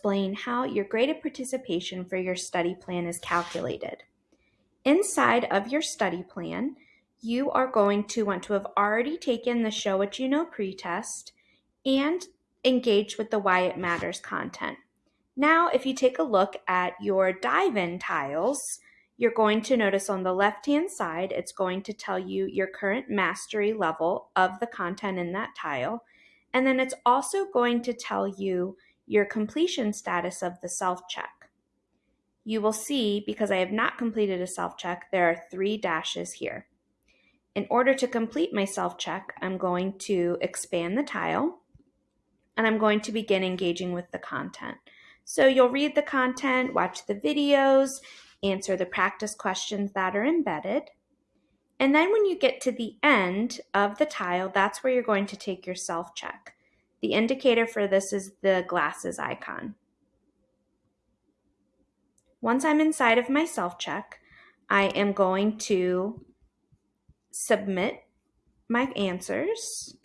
explain how your graded participation for your study plan is calculated. Inside of your study plan, you are going to want to have already taken the Show What You Know pretest and engage with the Why It Matters content. Now, if you take a look at your dive-in tiles, you're going to notice on the left-hand side, it's going to tell you your current mastery level of the content in that tile. And then it's also going to tell you your completion status of the self-check. You will see, because I have not completed a self-check, there are three dashes here. In order to complete my self-check, I'm going to expand the tile, and I'm going to begin engaging with the content. So you'll read the content, watch the videos, answer the practice questions that are embedded. And then when you get to the end of the tile, that's where you're going to take your self-check. The indicator for this is the glasses icon. Once I'm inside of my self-check, I am going to submit my answers.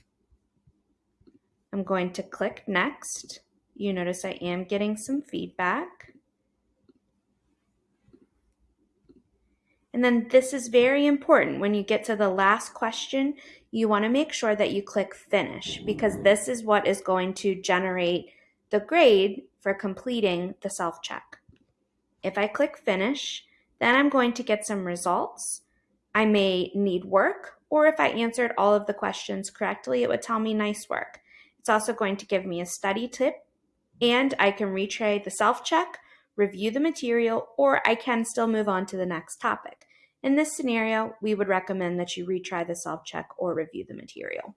I'm going to click next. You notice I am getting some feedback. And then this is very important. When you get to the last question, you want to make sure that you click finish because this is what is going to generate the grade for completing the self-check. If I click finish, then I'm going to get some results. I may need work, or if I answered all of the questions correctly, it would tell me nice work. It's also going to give me a study tip, and I can retry the self-check, review the material, or I can still move on to the next topic. In this scenario, we would recommend that you retry the self-check or review the material.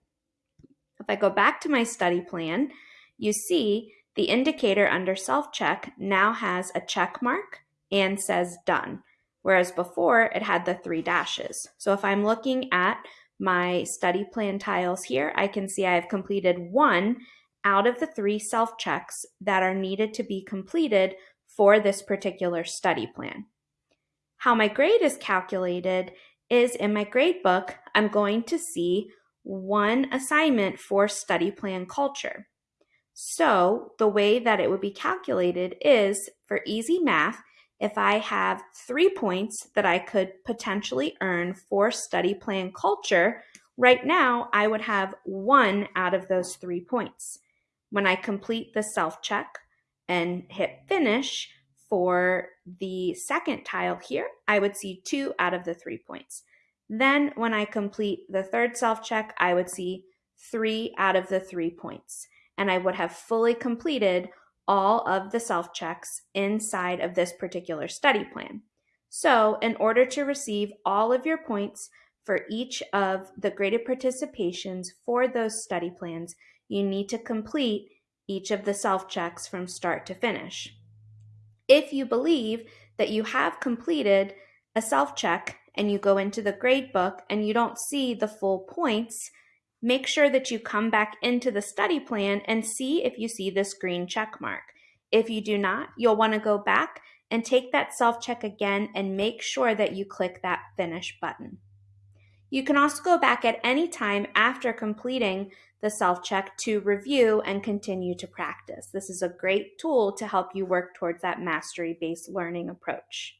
If I go back to my study plan, you see the indicator under self-check now has a check mark and says done, whereas before it had the three dashes. So if I'm looking at my study plan tiles here, I can see I have completed one out of the three self-checks that are needed to be completed for this particular study plan. How my grade is calculated is in my grade book, I'm going to see one assignment for study plan culture. So the way that it would be calculated is for easy math, if I have three points that I could potentially earn for study plan culture, right now I would have one out of those three points. When I complete the self-check and hit finish, for the second tile here, I would see two out of the three points. Then when I complete the third self-check, I would see three out of the three points. And I would have fully completed all of the self-checks inside of this particular study plan. So in order to receive all of your points for each of the graded participations for those study plans, you need to complete each of the self-checks from start to finish. If you believe that you have completed a self-check and you go into the grade book and you don't see the full points, make sure that you come back into the study plan and see if you see this green check mark. If you do not, you'll want to go back and take that self-check again and make sure that you click that finish button. You can also go back at any time after completing the self-check to review and continue to practice. This is a great tool to help you work towards that mastery-based learning approach.